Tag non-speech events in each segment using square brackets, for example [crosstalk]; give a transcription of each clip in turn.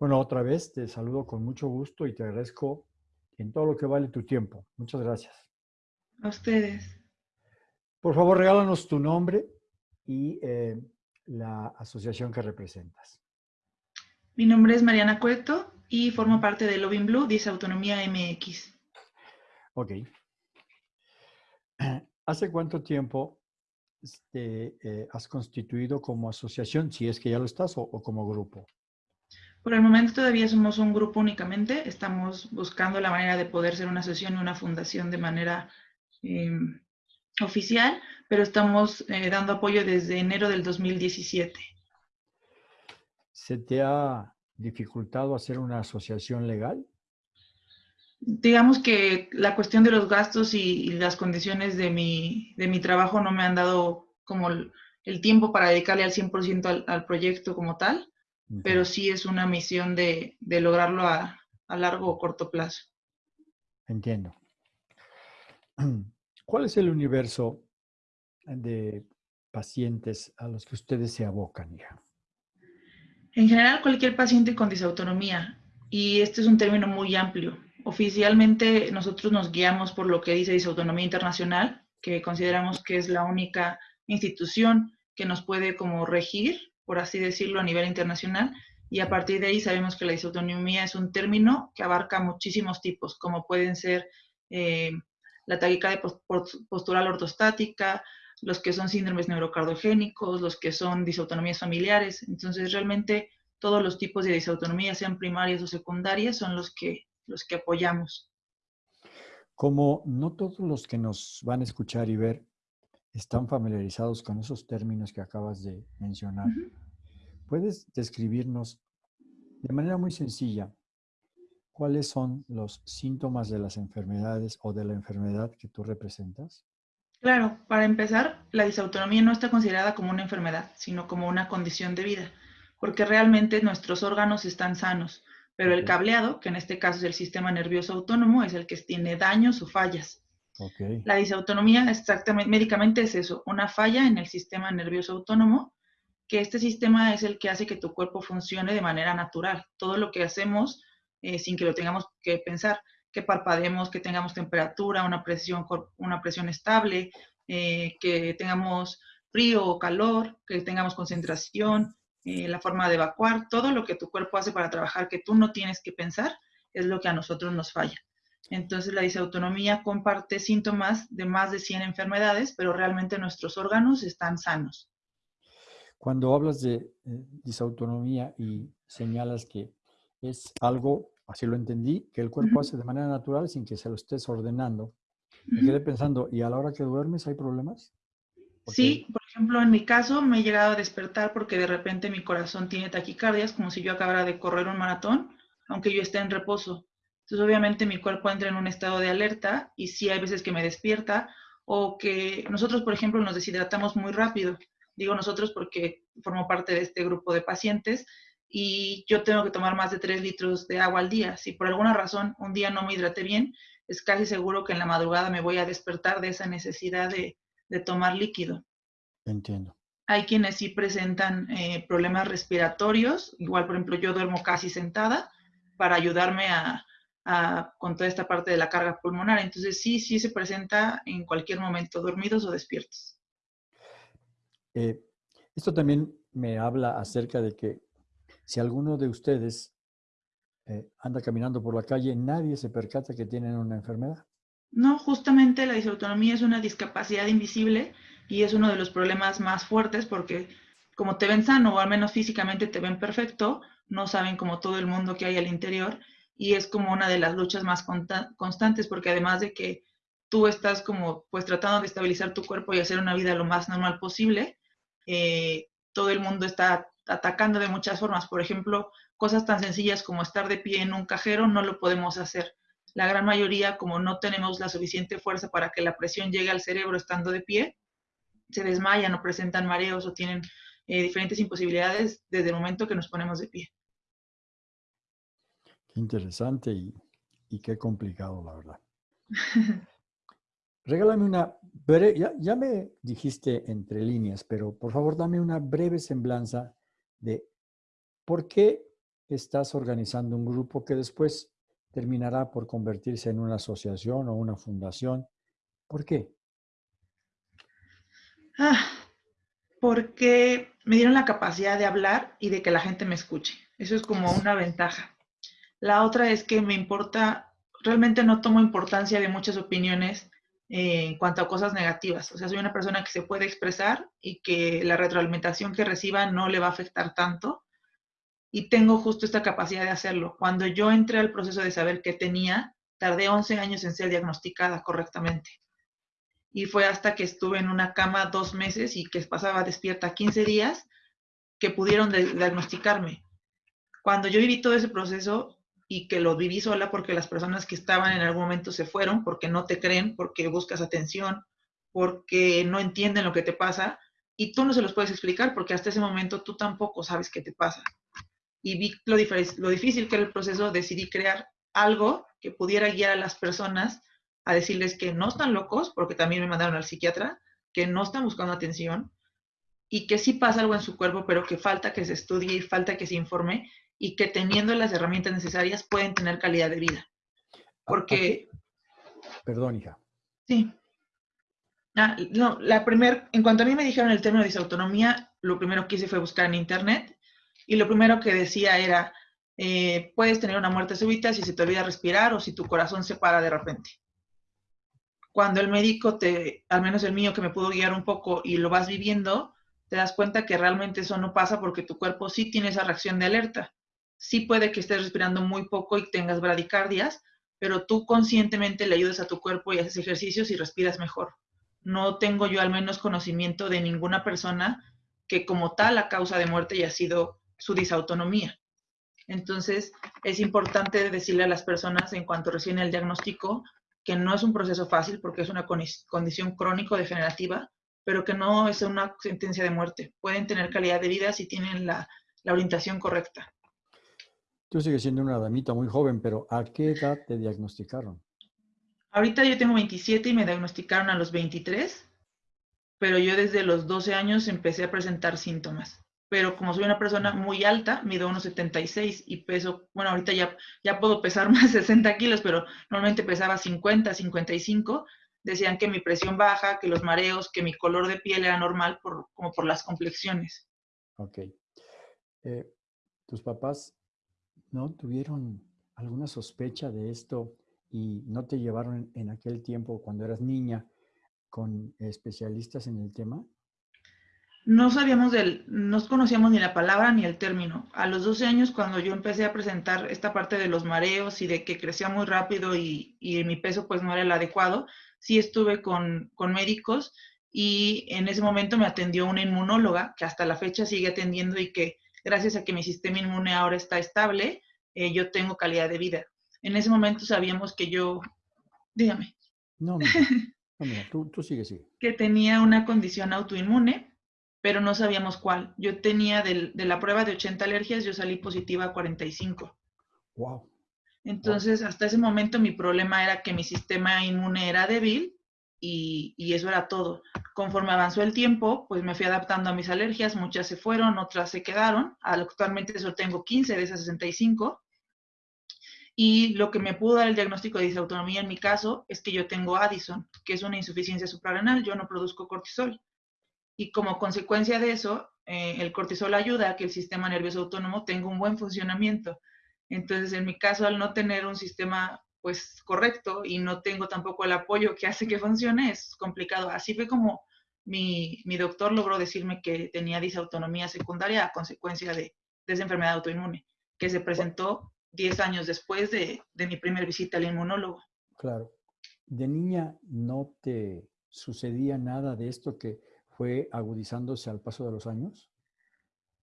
Bueno, otra vez te saludo con mucho gusto y te agradezco en todo lo que vale tu tiempo. Muchas gracias. A ustedes. Por favor, regálanos tu nombre y eh, la asociación que representas. Mi nombre es Mariana Cueto y formo parte de Loving Blue, Dice Autonomía MX. Ok. ¿Hace cuánto tiempo este, eh, has constituido como asociación, si es que ya lo estás, o como grupo? Por el momento todavía somos un grupo únicamente. Estamos buscando la manera de poder ser una asociación y una fundación de manera em, oficial, pero estamos eh, dando apoyo desde enero del 2017. ¿Se te ha dificultado hacer una asociación legal? Digamos que la cuestión de los gastos y, las condiciones de mi, de mi, trabajo no me han dado como el, tiempo para dedicarle al 100% al proyecto como tal pero sí es una misión de, lograrlo a, largo o corto plazo. Entiendo. [clears throat] ¿Cuál es el universo de pacientes a los que ustedes se abocan, ya? En general, cualquier paciente con disautonomía, y este es un término muy amplio. Oficialmente, nosotros nos guiamos por lo que dice Disautonomía Internacional, que consideramos que es la única institución que nos puede como regir por así decirlo, a nivel internacional. Y a partir de ahí sabemos que la disautonomía es un término que abarca muchísimos tipos, como pueden ser eh, la taquicardia postural ortostática, los que son síndromes neurocardiogénicos, los que son disautonomías familiares. Entonces, realmente todos los tipos de disautonomía, sean primarias o secundarias, son los que, los que apoyamos. Como no todos los que nos van a escuchar y ver están familiarizados con esos términos que acabas de mencionar, ¿puedes describirnos de manera muy sencilla cuáles son los síntomas de las enfermedades o de la enfermedad que tú representas? Claro, para empezar, la disautonomía no está considerada como una enfermedad, sino como una condición de vida, porque realmente nuestros órganos están sanos, pero el cableado, que en este caso es el sistema nervioso autónomo, es el que tiene daños o fallas. La disautonomía exactamente, médicamente es eso, una falla en el sistema nervioso autónomo, que este sistema es el que hace que tu cuerpo funcione de manera natural. Todo lo que hacemos eh, sin que lo tengamos que pensar, que parpadeemos, que tengamos temperatura, una presión, una presión estable, eh, que tengamos frío o calor, que tengamos concentración, eh, la forma de evacuar, todo lo que tu cuerpo hace para trabajar que tú no tienes que pensar es lo que a nosotros nos falla. Entonces la disautonomía comparte síntomas de más de 100 enfermedades, pero realmente nuestros órganos están sanos. Cuando hablas de eh, disautonomía y señalas que es algo, así lo entendí, que el cuerpo hace de manera natural sin que se lo estés ordenando, me quedé pensando, ¿y a la hora que duermes hay problemas? Sí, por ejemplo, en mi caso me he llegado a despertar porque de repente mi corazón tiene taquicardias, como si yo acabara de correr un maratón, aunque yo esté en reposo. Entonces, obviamente, mi cuerpo entra en un estado de alerta y sí hay veces que me despierta o que nosotros, por ejemplo, nos deshidratamos muy rápido. Digo nosotros porque formo parte de este grupo de pacientes y yo tengo que tomar más de 3 litros de agua al día. Si por alguna razón un día no me hidraté bien, es casi seguro que en la madrugada me voy a despertar de esa necesidad de, tomar líquido. Entiendo. Hay quienes sí presentan eh, problemas respiratorios, igual por ejemplo yo duermo casi sentada para ayudarme a, con toda esta parte de la carga pulmonar. Entonces sí, sí se presenta en cualquier momento, dormidos o despiertos. Eh, esto también me habla acerca de que si alguno de ustedes eh, anda caminando por la calle, nadie se percata que tienen una enfermedad. No, justamente la disautonomía es una discapacidad invisible y es uno de los problemas más fuertes porque como te ven sano o al menos físicamente te ven perfecto, no saben como todo el mundo que hay al interior y es como una de las luchas más constantes porque además de que tú estás como pues tratando de estabilizar tu cuerpo y hacer una vida lo más normal posible, eh, todo el mundo está atacando de muchas formas. Por ejemplo, cosas tan sencillas como estar de pie en un cajero no lo podemos hacer. La gran mayoría, como no tenemos la suficiente fuerza para que la presión llegue al cerebro estando de pie, se desmayan o presentan mareos o tienen eh, diferentes imposibilidades desde el momento que nos ponemos de pie. Qué interesante y, qué complicado, la verdad. [laughs] Regálame una breve, ya, ya, me dijiste entre líneas, pero por favor dame una breve semblanza de por qué estás organizando un grupo que después terminará por convertirse en una asociación o una fundación. ¿Por qué? Ah, porque me dieron la capacidad de hablar y de que la gente me escuche. Eso es como [laughs] una ventaja. La otra es que me importa, realmente no tomo importancia de muchas opiniones eh, en cuanto a cosas negativas. O sea, soy una persona que se puede expresar y que la retroalimentación que reciba no le va a afectar tanto. Y tengo justo esta capacidad de hacerlo. Cuando yo entré al proceso de saber qué tenía, tardé 11 años en ser diagnosticada correctamente. Y fue hasta que estuve en una cama dos meses y que pasaba despierta 15 días que pudieron diagnosticarme. Cuando yo viví todo ese proceso, y que lo viví sola porque las personas que estaban en algún momento se fueron porque no te creen, porque buscas atención, porque no entienden lo que te pasa y tú no se los puedes explicar porque hasta ese momento tú tampoco sabes qué te pasa. Y vi lo, lo difícil que era el proceso, decidí crear algo que pudiera guiar a las personas a decirles que no están locos, porque también me mandaron al psiquiatra, que no están buscando atención y que sí pasa algo en su cuerpo, pero que falta que se estudie y falta que se informe y que teniendo las herramientas necesarias pueden tener calidad de vida. Porque... Perdón, hija. Sí. Ah, no, la primer, en cuanto a mí me dijeron el término de disautonomía, lo primero que hice fue buscar en internet y lo primero que decía era, eh, puedes tener una muerte súbita si se te olvida respirar o si tu corazón se para de repente. Cuando el médico te, al menos el mío que me pudo guiar un poco y lo vas viviendo, te das cuenta que realmente eso no pasa porque tu cuerpo sí tiene esa reacción de alerta sí puede que estés respirando muy poco y tengas bradicardias, pero tú conscientemente le ayudas a tu cuerpo y haces ejercicios y respiras mejor. No tengo yo al menos conocimiento de ninguna persona que como tal la causa de muerte haya sido su disautonomía. Entonces, es importante decirle a las personas en cuanto recién el diagnóstico que no es un proceso fácil porque es una condición crónico-degenerativa, pero que no es una sentencia de muerte. Pueden tener calidad de vida si tienen la orientación correcta. Tú sigues siendo una damita muy joven, pero ¿a qué edad te diagnosticaron? Ahorita yo tengo 27 y me diagnosticaron a los 23, pero yo desde los 12 años empecé a presentar síntomas. Pero como soy una persona muy alta, mido unos 76 y peso, bueno, ahorita ya, ya puedo pesar [laughs] más de 60 kilos, pero normalmente pesaba 50, 55. Decían que mi presión baja, que los mareos, que mi color de piel era normal por, como por las complexiones. Ok. Eh, ¿Tus papás ¿no? ¿Tuvieron alguna sospecha de esto y no te llevaron en aquel tiempo, cuando eras niña, con especialistas en el tema? No sabíamos del, no conocíamos ni la palabra ni el término. A los 12 años, cuando yo empecé a presentar esta parte de los mareos y de que crecía muy rápido y, y mi peso pues no era el adecuado, sí estuve con, con médicos y en ese momento me atendió una inmunóloga que hasta la fecha sigue atendiendo y que gracias a que mi sistema inmune ahora está estable, eh, yo tengo calidad de vida. En ese momento sabíamos que yo, dígame. No, [laughs] no, tú, tú sigue, sigue. Que tenía una condición autoinmune, pero no sabíamos cuál. Yo tenía de la prueba de 80 alergias, yo salí positiva a 45. Wow. Entonces, hasta ese momento mi problema era que mi sistema inmune era débil y, eso era todo. Conforme avanzó el tiempo, pues me fui adaptando a mis alergias, muchas se fueron, otras se quedaron. Actualmente solo tengo 15 de esas 65. Y lo que me pudo dar el diagnóstico de disautonomía en mi caso es que yo tengo Addison, que es una insuficiencia suprarrenal, yo no produzco cortisol. Y como consecuencia de eso, eh, el cortisol ayuda a que el sistema nervioso autónomo tenga un buen funcionamiento. Entonces, en mi caso, al no tener un sistema pues correcto y no tengo tampoco el apoyo que hace que funcione, es complicado. Así fue como mi, doctor logró decirme que tenía disautonomía secundaria a consecuencia de, esa enfermedad autoinmune, que se presentó 10 años después de, de mi primera visita al inmunólogo. Claro. ¿De niña no te sucedía nada de esto que fue agudizándose al paso de los años?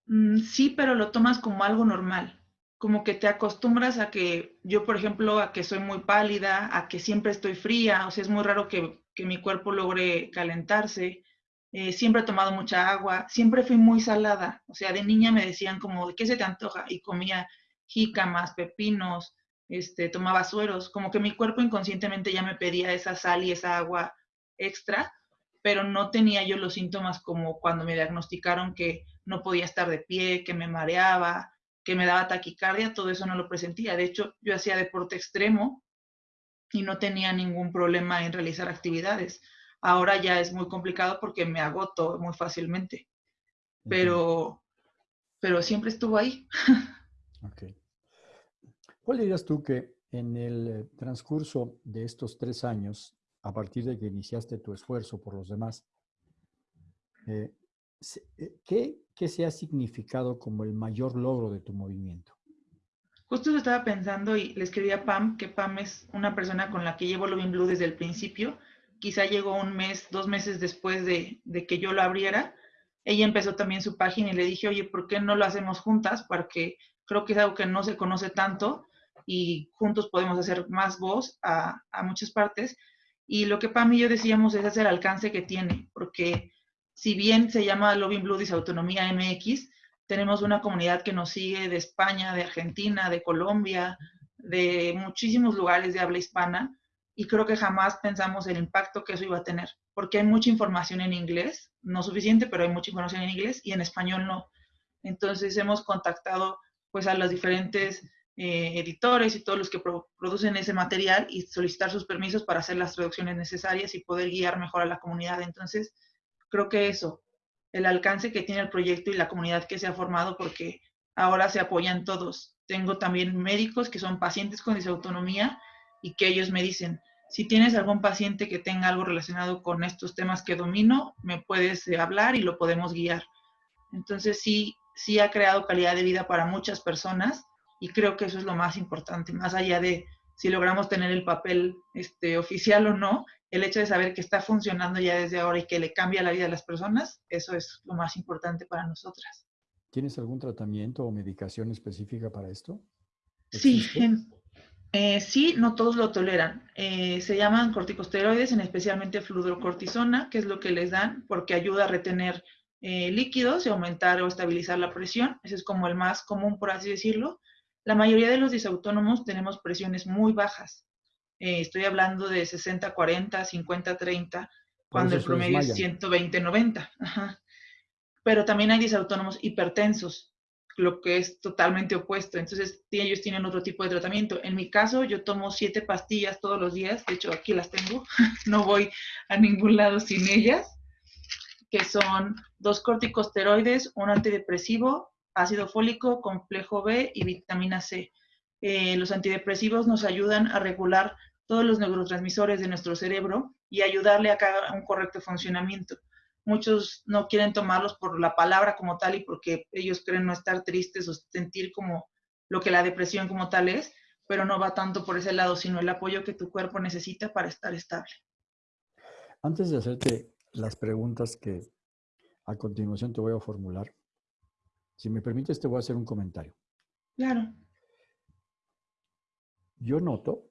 Mm, sí, pero lo tomas como algo normal como que te acostumbras a que yo, por ejemplo, a que soy muy pálida, a que siempre estoy fría, o sea, es muy raro que, mi cuerpo logre calentarse. Eh, siempre he tomado mucha agua, siempre fui muy salada, o sea, de niña me decían como, ¿qué se te antoja? Y comía jícamas, pepinos, este, tomaba sueros, como que mi cuerpo inconscientemente ya me pedía esa sal y esa agua extra, pero no tenía yo los síntomas como cuando me diagnosticaron que no podía estar de pie, que me mareaba, que me daba taquicardia, todo eso no lo presentía. De hecho, yo hacía deporte extremo y no tenía ningún problema en realizar actividades. Ahora ya es muy complicado porque me agoto muy fácilmente. Pero, pero siempre estuvo ahí. Ok. ¿Cuál dirías tú que en el transcurso de estos tres años, a partir de que iniciaste tu esfuerzo por los demás, eh, ¿qué, ¿qué se ha significado como el mayor logro de tu movimiento? Justo eso estaba pensando y le escribí a Pam, que Pam es una persona con la que llevo Loving Blue desde el principio. Quizá llegó un mes, dos meses después de, de, que yo lo abriera. Ella empezó también su página y le dije, oye, ¿por qué no lo hacemos juntas? Porque creo que es algo que no se conoce tanto y juntos podemos hacer más voz a, a muchas partes. Y lo que Pam y yo decíamos es hacer el alcance que tiene, porque si bien se llama Loving Blue Autonomía MX, tenemos una comunidad que nos sigue de España, de Argentina, de Colombia, de muchísimos lugares de habla hispana y creo que jamás pensamos el impacto que eso iba a tener, porque hay mucha información en inglés, no suficiente, pero hay mucha información en inglés y en español no. Entonces hemos contactado pues a los diferentes eh, editores y todos los que producen ese material y solicitar sus permisos para hacer las traducciones necesarias y poder guiar mejor a la comunidad. Entonces, creo que eso, el alcance que tiene el proyecto y la comunidad que se ha formado porque ahora se apoyan todos. Tengo también médicos que son pacientes con disautonomía y que ellos me dicen, si tienes algún paciente que tenga algo relacionado con estos temas que domino, me puedes eh, hablar y lo podemos guiar. Entonces sí, sí ha creado calidad de vida para muchas personas y creo que eso es lo más importante, más allá de si logramos tener el papel este, oficial o no, el hecho de saber que está funcionando ya desde ahora y que le cambia la vida a las personas, eso es lo más importante para nosotras. ¿Tienes algún tratamiento o medicación específica para esto? Sí, eh, sí, no todos lo toleran. Eh, se llaman corticosteroides, en especialmente fludrocortisona, que es lo que les dan porque ayuda a retener eh, líquidos y aumentar o estabilizar la presión. Ese es como el más común, por así decirlo. La mayoría de los disautónomos tenemos presiones muy bajas. Eh, estoy hablando de 60-40, 50-30, cuando el promedio es 120-90. Pero también hay disautónomos hipertensos, lo que es totalmente opuesto. Entonces, ellos tienen otro tipo de tratamiento. En mi caso, yo tomo siete pastillas todos los días. De hecho, aquí las tengo. [laughs] no voy a ningún lado sin ellas. Que son dos corticosteroides, un antidepresivo, ácido fólico, complejo B y vitamina C. Eh, los antidepresivos nos ayudan a regular todos los neurotransmisores de nuestro cerebro y ayudarle a haga un correcto funcionamiento. Muchos no quieren tomarlos por la palabra como tal y porque ellos creen no estar tristes o sentir como lo que la depresión como tal es, pero no va tanto por ese lado, sino el apoyo que tu cuerpo necesita para estar estable. Antes de hacerte las preguntas que a continuación te voy a formular, si me permites te voy a hacer un comentario. Claro. Yo noto,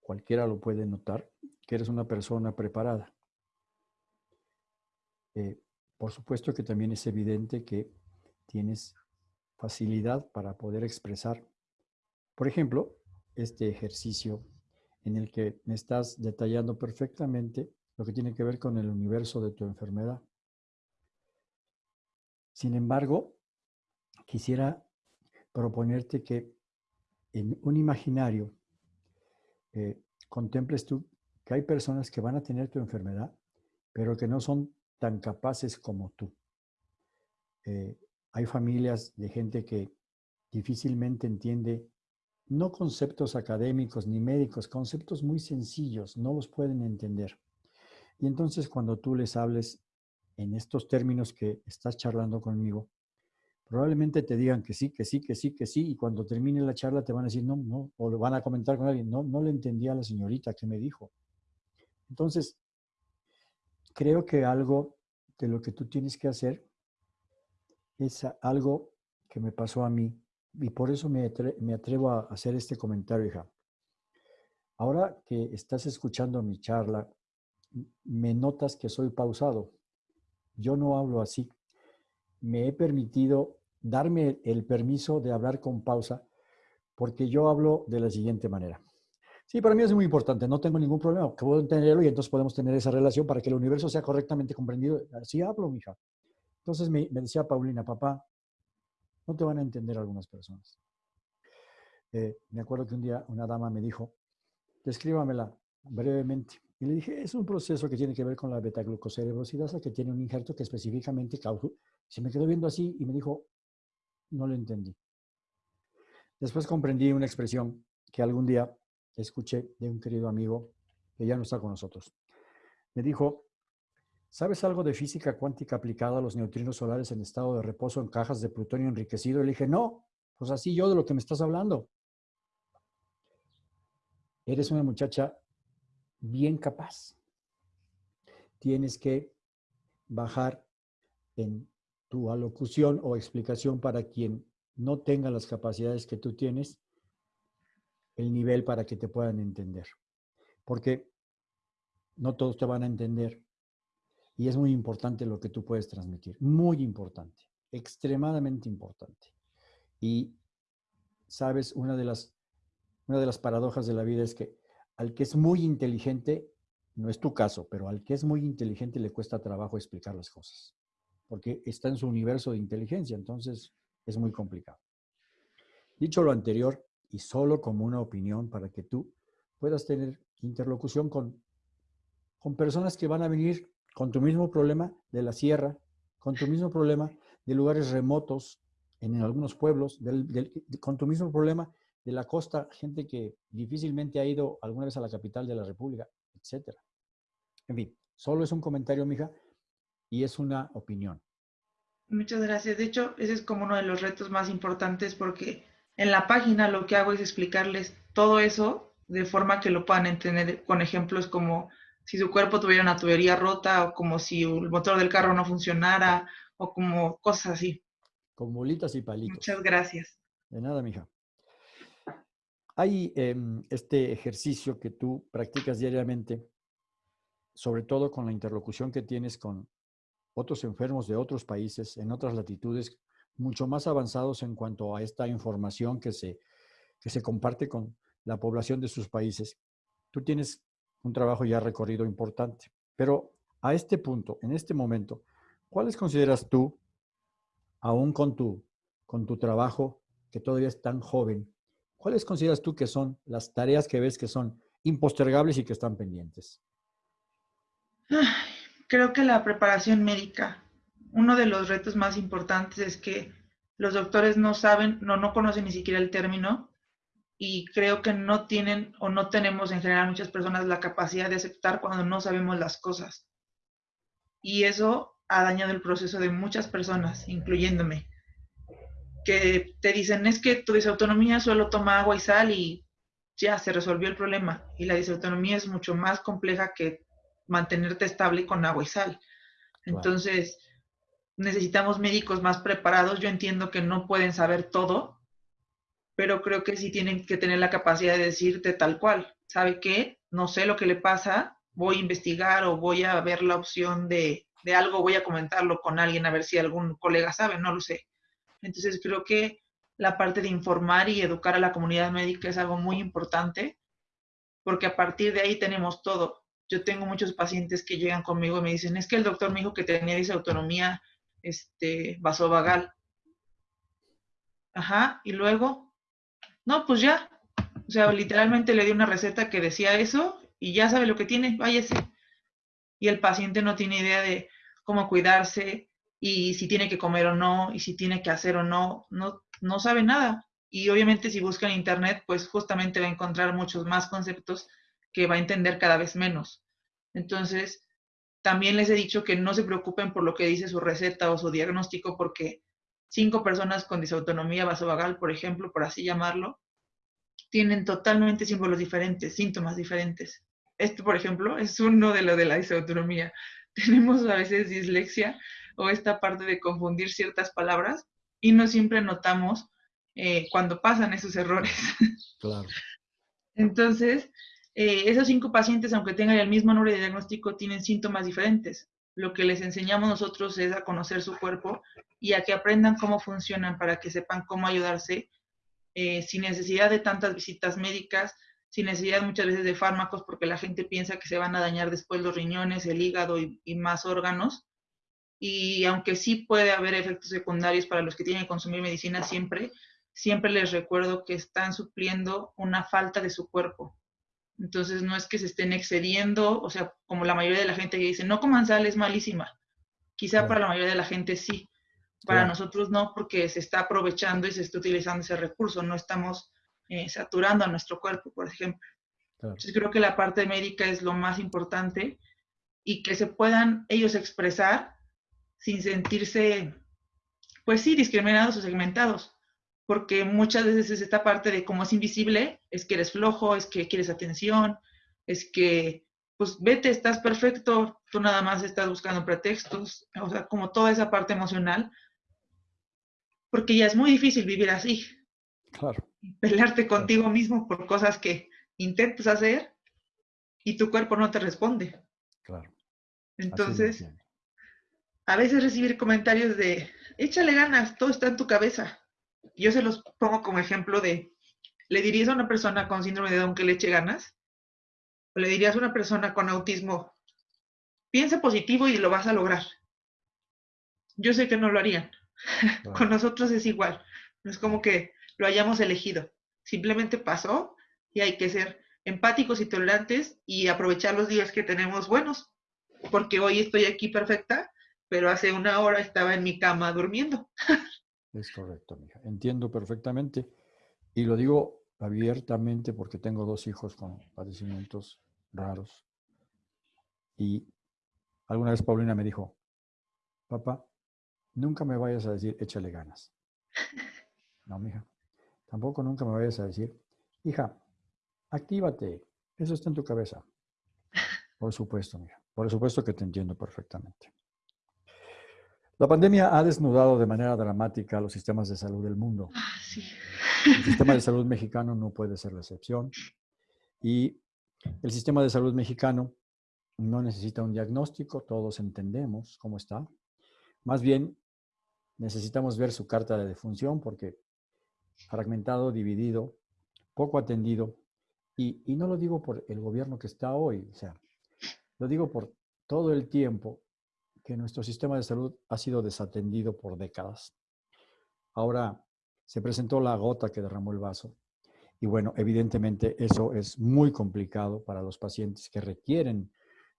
cualquiera lo puede notar, que eres una persona preparada. Eh, por supuesto que también es evidente que tienes facilidad para poder expresar, por ejemplo, este ejercicio en el que me estás detallando perfectamente lo que tiene que ver con el universo de tu enfermedad. Sin embargo, quisiera proponerte que en un imaginario eh, contemples tú que hay personas que van a tener tu enfermedad, pero que no son tan capaces como tú. Eh, hay familias de gente que difícilmente entiende no conceptos académicos ni médicos, conceptos muy sencillos, no los pueden entender. Y entonces cuando tú les hables en estos términos que estás charlando conmigo, probablemente te digan que sí, que sí, que sí, que sí, y cuando termine la charla te van a decir no, no, o lo van a comentar con alguien, no, no le entendía a la señorita que me dijo. Entonces, creo que algo de lo que tú tienes que hacer es algo que me pasó a mí, y por eso me, me atrevo a hacer este comentario, hija. Ahora que estás escuchando mi charla, me notas que soy pausado. Yo no hablo así. Me he permitido darme el permiso de hablar con pausa, porque yo hablo de la siguiente manera. Sí, para mí es muy importante, no tengo ningún problema, que puedo entenderlo y entonces podemos tener esa relación para que el universo sea correctamente comprendido. Así hablo, mija. Entonces me, decía Paulina, papá, no te van a entender algunas personas. Eh, me acuerdo que un día una dama me dijo, descríbamela brevemente. Y le dije, es un proceso que tiene que ver con la betaglucocerebrosidasa, que tiene un injerto que específicamente causa. Se me quedó viendo así y me dijo, no lo entendí. Después comprendí una expresión que algún día escuché de un querido amigo que ya no está con nosotros. Me dijo, ¿sabes algo de física cuántica aplicada a los neutrinos solares en estado de reposo en cajas de plutonio enriquecido? Y le dije, no, pues así yo de lo que me estás hablando. Eres una muchacha bien capaz. Tienes que bajar en tu alocución o explicación para quien no tenga las capacidades que tú tienes, el nivel para que te puedan entender. Porque no todos te van a entender. Y es muy importante lo que tú puedes transmitir. Muy importante. Extremadamente importante. Y, sabes, una de las, una de las paradojas de la vida es que al que es muy inteligente, no es tu caso, pero al que es muy inteligente le cuesta trabajo explicar las cosas. Porque está en su universo de inteligencia. Entonces, es muy complicado. Dicho lo anterior, y solo como una opinión para que tú puedas tener interlocución con, con personas que van a venir con tu mismo problema de la sierra, con tu mismo problema de lugares remotos, en, algunos pueblos, con tu mismo problema de la costa, gente que difícilmente ha ido alguna vez a la capital de la República, etc. En fin, solo es un comentario, mija, y es una opinión. Muchas gracias. De hecho, ese es como uno de los retos más importantes porque en la página lo que hago es explicarles todo eso de forma que lo puedan entender con ejemplos como si su cuerpo tuviera una tubería rota o como si el motor del carro no funcionara o como cosas así. Con bolitas y palitos. Muchas gracias. De nada, mija. Hay em, este ejercicio que tú practicas diariamente, sobre todo con la interlocución que tienes con otros enfermos de otros países, en otras latitudes, mucho más avanzados en cuanto a esta información que se, que se comparte con la población de sus países. Tú tienes un trabajo ya recorrido importante, pero a este punto, en este momento, ¿cuáles consideras tú, aún con tu, con tu trabajo, que todavía es tan joven, cuáles consideras tú que son las tareas que ves que son impostergables y que están pendientes? creo que la preparación médica, uno de los retos más importantes es que los doctores no saben, no, no conocen ni siquiera el término y creo que no tienen o no tenemos en general muchas personas la capacidad de aceptar cuando no sabemos las cosas. Y eso ha dañado el proceso de muchas personas, incluyéndome, que te dicen es que tu disautonomía solo toma agua y sal y ya se resolvió el problema. Y la disautonomía es mucho más compleja que mantenerte estable con agua y sal. Entonces, necesitamos médicos más preparados. Yo entiendo que no pueden saber todo, pero creo que sí tienen que tener la capacidad de decirte tal cual. ¿Sabe qué? No sé lo que le pasa, voy a investigar o voy a ver la opción de, de algo, voy a comentarlo con alguien a ver si algún colega sabe, no lo sé. Entonces, creo que la parte de informar y educar a la comunidad médica es algo muy importante, porque a partir de ahí tenemos todo yo tengo muchos pacientes que llegan conmigo y me dicen, es que el doctor me dijo que tenía disautonomía este, vasovagal. Ajá, y luego, no, pues ya. O sea, literalmente le di una receta que decía eso y ya sabe lo que tiene, váyase. Y el paciente no tiene idea de cómo cuidarse y si tiene que comer o no, y si tiene que hacer o no, no, no sabe nada. Y obviamente si busca en internet, pues justamente va a encontrar muchos más conceptos que va a entender cada vez menos. Entonces, también les he dicho que no se preocupen por lo que dice su receta o su diagnóstico, porque cinco personas con disautonomía vasovagal, por ejemplo, por así llamarlo, tienen totalmente símbolos diferentes, síntomas diferentes. Este, por ejemplo, es uno de lo de la disautonomía. [laughs] Tenemos a veces dislexia o esta parte de confundir ciertas palabras y no siempre notamos eh, cuando pasan esos errores. [laughs] Claro. Entonces, eh, esos cinco pacientes, aunque tengan el mismo número de diagnóstico, tienen síntomas diferentes. Lo que les enseñamos nosotros es a conocer su cuerpo y a que aprendan cómo funcionan para que sepan cómo ayudarse eh, sin necesidad de tantas visitas médicas, sin necesidad muchas veces de fármacos, porque la gente piensa que se van a dañar después los riñones, el hígado y, y más órganos. Y aunque sí puede haber efectos secundarios para los que tienen que consumir medicina siempre, siempre les recuerdo que están supliendo una falta de su cuerpo. Entonces no es que se estén excediendo, o sea, como la mayoría de la gente que dice, no coman sal, es malísima. Quizá para la mayoría de la gente sí, para nosotros no, porque se está aprovechando y se está utilizando ese recurso, no estamos eh, saturando a nuestro cuerpo, por ejemplo. Entonces creo que la parte médica es lo más importante y que se puedan ellos expresar sin sentirse, pues sí, discriminados o segmentados, porque muchas veces es esta parte de cómo es invisible, es que eres flojo, es que quieres atención, es que, pues vete, estás perfecto, tú nada más estás buscando pretextos, o sea, como toda esa parte emocional, porque ya es muy difícil vivir así. Claro. Pelearte contigo mismo por cosas que intentas hacer y tu cuerpo no te responde. Claro. Entonces, a veces recibir comentarios de, échale ganas, todo está en tu cabeza. Yo se los pongo como ejemplo de, ¿le dirías a una persona con síndrome de Down que le eche ganas? ¿O le dirías a una persona con autismo, piensa positivo y lo vas a lograr? Yo sé que no lo harían. [laughs] con nosotros es igual. No es como que lo hayamos elegido. Simplemente pasó y hay que ser empáticos y tolerantes y aprovechar los días que tenemos buenos. Porque hoy estoy aquí perfecta pero hace una hora estaba en mi cama durmiendo. Es correcto, mija. Entiendo perfectamente. Y lo digo abiertamente porque tengo dos hijos con padecimientos raros. Y alguna vez Paulina me dijo, papá, nunca me vayas a decir, échale ganas. No, mija. Tampoco nunca me vayas a decir, hija, actívate. Eso está en tu cabeza. Por supuesto, mija. Por supuesto que te entiendo perfectamente. La pandemia ha desnudado de manera dramática los sistemas de salud del mundo. Ah, el sistema de salud mexicano no puede ser la excepción. Y el sistema de salud mexicano no necesita un diagnóstico, todos entendemos cómo está. Más bien, necesitamos ver su carta de defunción porque fragmentado, dividido, poco atendido, y, y no lo digo por el gobierno que está hoy, o sea, lo digo por todo el tiempo que nuestro sistema de salud ha sido desatendido por décadas. Ahora se presentó la gota que derramó el vaso. Y bueno, evidentemente eso es muy complicado para los pacientes que requieren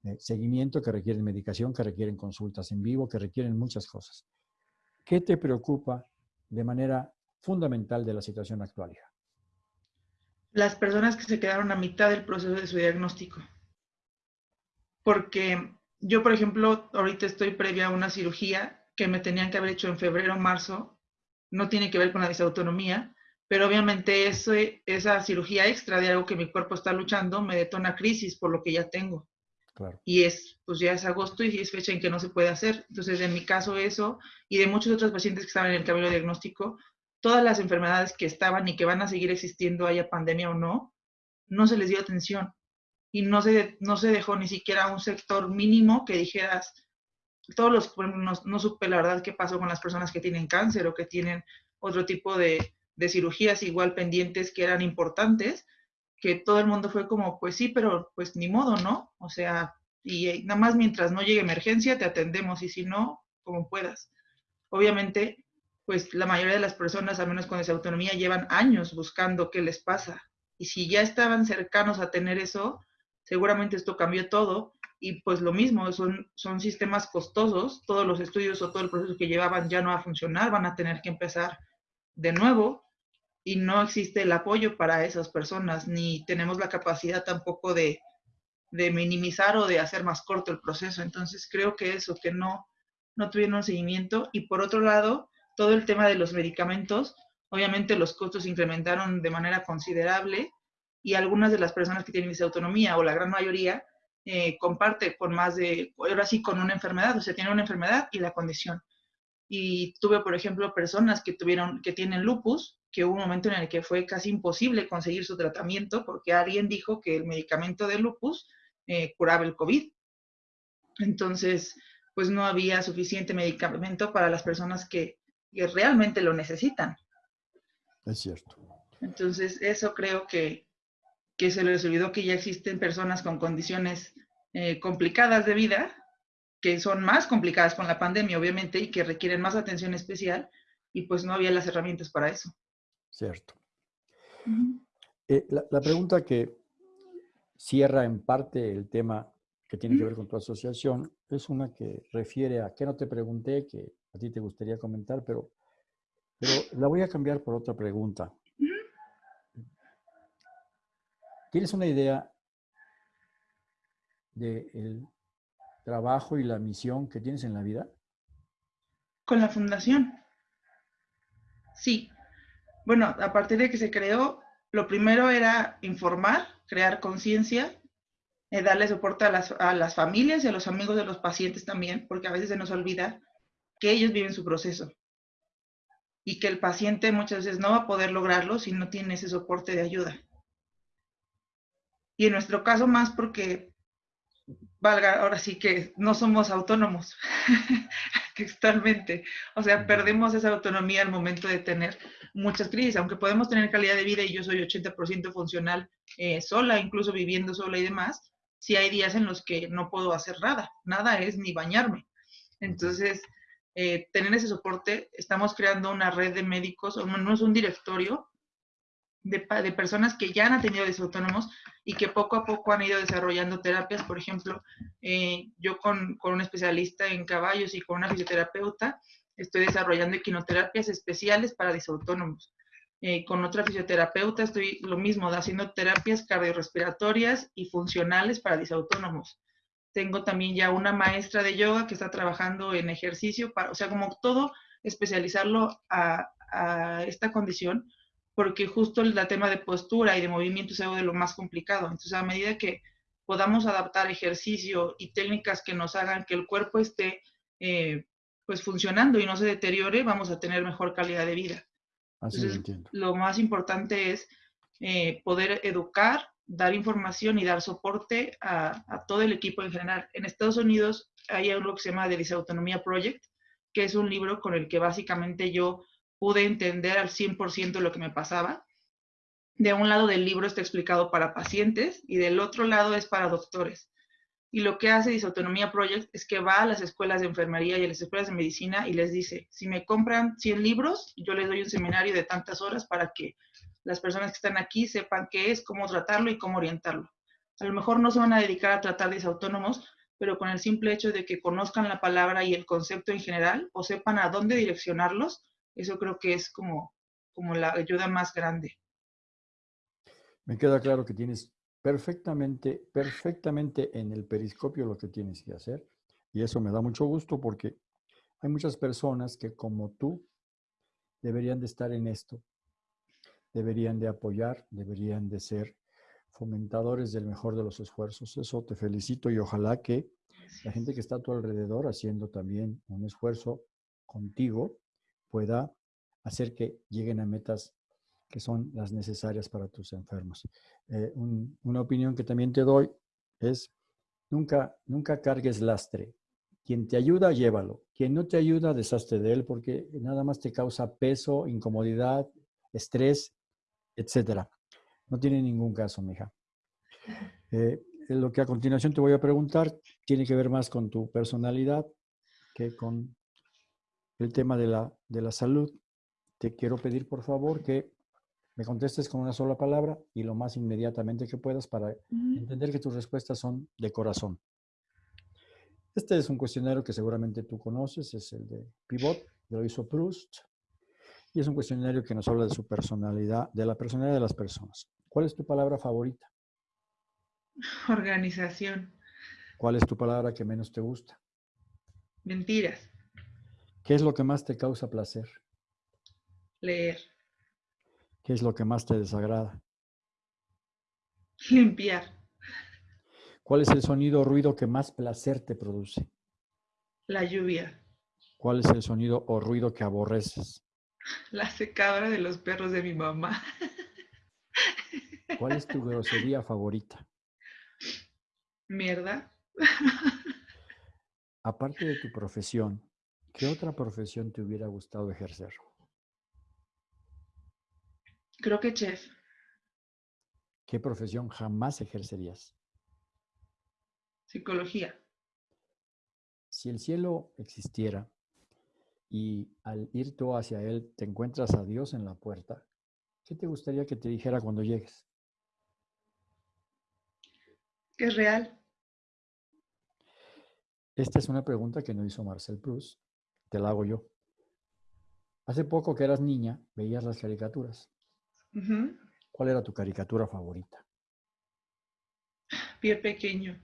eh, seguimiento, que requieren medicación, que requieren consultas en vivo, que requieren muchas cosas. ¿Qué te preocupa de manera fundamental de la situación actual? Las personas que se quedaron a mitad del proceso de su diagnóstico. Porque yo, por ejemplo, ahorita estoy previa a una cirugía que me tenían que haber hecho en febrero o marzo. No tiene que ver con la disautonomía, pero obviamente ese, esa cirugía extra de algo que mi cuerpo está luchando me detona crisis por lo que ya tengo. Y es, pues ya es agosto y es fecha en que no se puede hacer. Entonces, en mi caso eso, y de muchos otros pacientes que estaban en el camino diagnóstico, todas las enfermedades que estaban y que van a seguir existiendo, haya pandemia o no, no se les dio atención y no se, no se dejó ni siquiera un sector mínimo que dijeras, todos los, no, no supe la verdad qué pasó con las personas que tienen cáncer o que tienen otro tipo de, de cirugías igual pendientes que eran importantes, que todo el mundo fue como, pues sí, pero pues ni modo, ¿no? O sea, y nada más mientras no llegue emergencia te atendemos y si no, como puedas. Obviamente, pues la mayoría de las personas, al menos con esa autonomía, llevan años buscando qué les pasa. Y si ya estaban cercanos a tener eso, seguramente esto cambió todo y pues lo mismo, son, son sistemas costosos, todos los estudios o todo el proceso que llevaban ya no va a funcionar, van a tener que empezar de nuevo y no existe el apoyo para esas personas, ni tenemos la capacidad tampoco de, de minimizar o de hacer más corto el proceso. Entonces creo que eso, que no, no tuvieron seguimiento. Y por otro lado, todo el tema de los medicamentos, obviamente los costos incrementaron de manera considerable y algunas de las personas que tienen autonomía o la gran mayoría eh, comparte con más de, ahora sí, con una enfermedad, o sea, tiene una enfermedad y la condición. Y tuve, por ejemplo, personas que tuvieron, que tienen lupus, que hubo un momento en el que fue casi imposible conseguir su tratamiento porque alguien dijo que el medicamento de lupus eh, curaba el COVID. Entonces, pues no había suficiente medicamento para las personas que, que realmente lo necesitan. Es cierto. Entonces, eso creo que, que se les olvidó que ya existen personas con condiciones eh, complicadas de vida que son más complicadas con la pandemia, obviamente, y que requieren más atención especial, y pues no había las herramientas para eso. Cierto. Eh, la, pregunta que cierra en parte el tema que tiene que ver con tu asociación es una que refiere a que no te pregunté, que a ti te gustaría comentar, pero, pero la voy a cambiar por otra pregunta. ¿Tienes una idea del trabajo y la misión que tienes en la vida? Con la fundación. Sí. Bueno, a partir de que se creó, lo primero era informar, crear conciencia, eh, darle soporte a las, a las familias y a los amigos de los pacientes también, porque a veces se nos olvida que ellos viven su proceso y que el paciente muchas veces no va a poder lograrlo si no tiene ese soporte de ayuda. Y en nuestro caso más porque, valga, ahora sí que no somos autónomos [laughs] totalmente. O sea, perdemos esa autonomía al momento de tener muchas crisis, aunque podemos tener calidad de vida y yo soy 80% funcional eh, sola, incluso viviendo sola y demás, sí hay días en los que no puedo hacer nada, nada es ni bañarme. Entonces, eh, tener ese soporte, estamos creando una red de médicos, o no es un directorio, de, personas que ya han tenido desautónomos y que poco a poco han ido desarrollando terapias. Por ejemplo, eh, yo con, un especialista en caballos y con una fisioterapeuta estoy desarrollando equinoterapias especiales para disautónomos. Eh, con otra fisioterapeuta estoy lo mismo, haciendo terapias cardiorrespiratorias y funcionales para disautónomos. Tengo también ya una maestra de yoga que está trabajando en ejercicio, para, o sea, como todo especializarlo a esta condición porque justo el tema de postura y de movimiento es algo de lo más complicado. Entonces, a medida que podamos adaptar ejercicio y técnicas que nos hagan que el cuerpo esté eh, pues funcionando y no se deteriore, vamos a tener mejor calidad de vida. Así Entonces, lo más importante es eh, poder educar, dar información y dar soporte a, a, todo el equipo en general. En Estados Unidos hay algo que se llama The Disautonomía Project, que es un libro con el que básicamente yo pude entender al 100% lo que me pasaba. De un lado del libro está explicado para pacientes y del otro lado es para doctores. Y lo que hace Disautonomía Project es que va a las escuelas de enfermería y a las escuelas de medicina y les dice, si me compran 100 libros, yo les doy un seminario de tantas horas para que las personas que están aquí sepan qué es, cómo tratarlo y cómo orientarlo. A lo mejor no se van a dedicar a tratar disautónomos, pero con el simple hecho de que conozcan la palabra y el concepto en general o sepan a dónde direccionarlos, eso creo que es como, como la ayuda más grande. Me queda claro que tienes perfectamente, perfectamente en el periscopio lo que tienes que hacer. Y eso me da mucho gusto porque hay muchas personas que como tú deberían de estar en esto, deberían de apoyar, deberían de ser fomentadores del mejor de los esfuerzos. Eso te felicito y ojalá que la gente que está a tu alrededor haciendo también un esfuerzo contigo pueda hacer que lleguen a metas que son las necesarias para tus enfermos. Eh, una opinión que también te doy es nunca, nunca cargues lastre. Quien te ayuda, llévalo. Quien no te ayuda, deshazte de él porque nada más te causa peso, incomodidad, estrés, etc. No tiene ningún caso, mija. Eh, lo que a continuación te voy a preguntar tiene que ver más con tu personalidad que con el tema de la, de la salud, te quiero pedir por favor que me contestes con una sola palabra y lo más inmediatamente que puedas para entender que tus respuestas son de corazón. Este es un cuestionario que seguramente tú conoces, es el de Pivot, lo hizo Proust, y es un cuestionario que nos habla de su personalidad, de la personalidad de las personas. ¿Cuál es tu palabra favorita? Organización. ¿Cuál es tu palabra que menos te gusta? Mentiras. ¿Qué es lo que más te causa placer? Leer. ¿Qué es lo que más te desagrada? Limpiar. ¿Cuál es el sonido o ruido que más placer te produce? La lluvia. ¿Cuál es el sonido o ruido que aborreces? La secadora de los perros de mi mamá. ¿Cuál es tu grosería favorita? Mierda. Aparte de tu profesión, ¿Qué otra profesión te hubiera gustado ejercer? Creo que chef. ¿Qué profesión jamás ejercerías? Psicología. si el cielo existiera y al ir tú hacia él te encuentras a Dios en la puerta, ¿qué te gustaría que te dijera cuando llegues? Que es real. Esta es una pregunta que no hizo Marcel Proust, te la hago yo. Hace poco que eras niña, veías las caricaturas. ¿Cuál era tu caricatura favorita? Pie pequeño.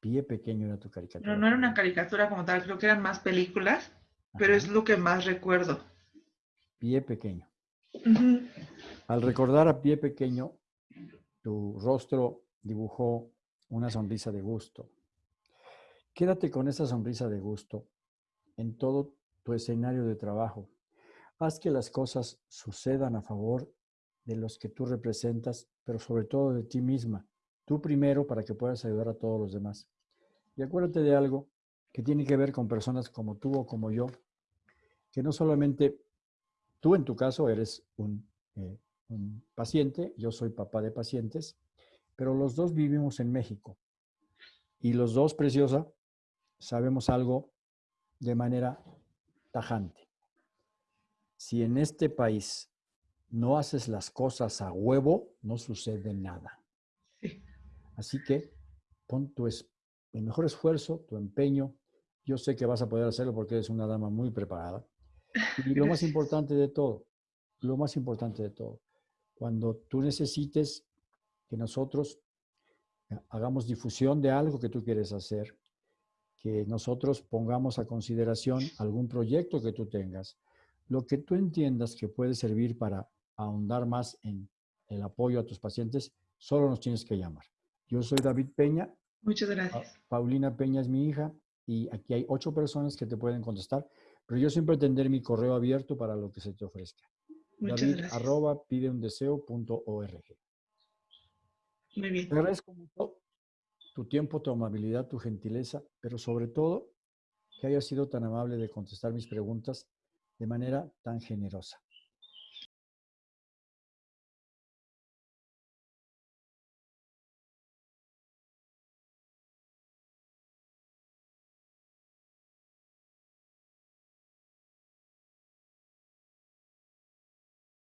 Pie pequeño era tu caricatura. No, no era una caricatura como tal, creo que eran más películas, pero es lo que más recuerdo. Pie pequeño. Al recordar a pie pequeño, tu rostro dibujó una sonrisa de gusto. Quédate con esa sonrisa de gusto en todo tu escenario de trabajo. Haz que las cosas sucedan a favor de los que tú representas, pero sobre todo de ti misma. Tú primero para que puedas ayudar a todos los demás. Y acuérdate de algo que tiene que ver con personas como tú o como yo, que no solamente tú en tu caso eres un, eh, un paciente, yo soy papá de pacientes, pero los dos vivimos en México. Y los dos, preciosa, sabemos algo de manera tajante. Si en este país no haces las cosas a huevo, no sucede nada. Así que pon tu el mejor esfuerzo, tu empeño. Yo sé que vas a poder hacerlo porque eres una dama muy preparada. Y lo más importante de todo, lo más importante de todo, cuando tú necesites que nosotros eh, hagamos difusión de algo que tú quieres hacer, que nosotros pongamos a consideración algún proyecto que tú tengas, lo que tú entiendas que puede servir para ahondar más en el apoyo a tus pacientes, solo nos tienes que llamar. Yo soy David Peña. Muchas gracias. Paulina Peña es mi hija y aquí hay ocho personas que te pueden contestar, pero yo siempre tendré mi correo abierto para lo que se te ofrezca. Muchas David, gracias. arroba pideundeseo.org. Muy bien. Te agradezco mucho tu tiempo, tu amabilidad, tu gentileza, pero sobre todo que hayas sido tan amable de contestar mis preguntas de manera tan generosa.